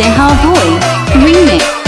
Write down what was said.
Say How Boy Remix.